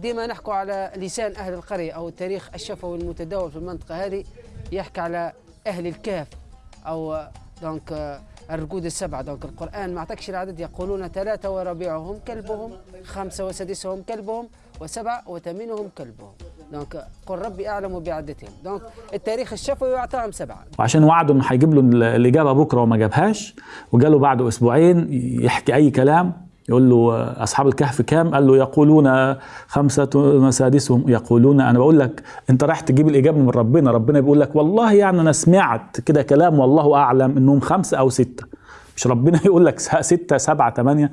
ديما نحكوا على لسان أهل القرية أو التاريخ الشفوي المتداول في المنطقة هذه يحكي على أهل الكهف أو donc آه، الرقود السبعة. donc القرآن ما أعطاكش العدد يقولون ثلاثة ورابعهم كلبهم خمسة وسادسهم كلبهم وسبعة وثامنهم كلبهم. donc قل ربي أعلم بعدتهم. donc التاريخ الشفوي أعطاهم سبعة. وعشان وعده انه هيجيب له ال- الإجابة بكرة وما جابهاش وجاله بعده أسبوعين يحكي أي كلام يقول له أصحاب الكهف كام؟ قال له يقولون خمسة مسادسهم. يقولون أنا بقول لك أنت رايح تجيب الإجابة من ربنا، ربنا بيقول لك والله يعني أنا سمعت كده كلام والله أعلم إنهم خمسة أو ستة. مش ربنا يقول لك س- ستة سبعة ثمانيه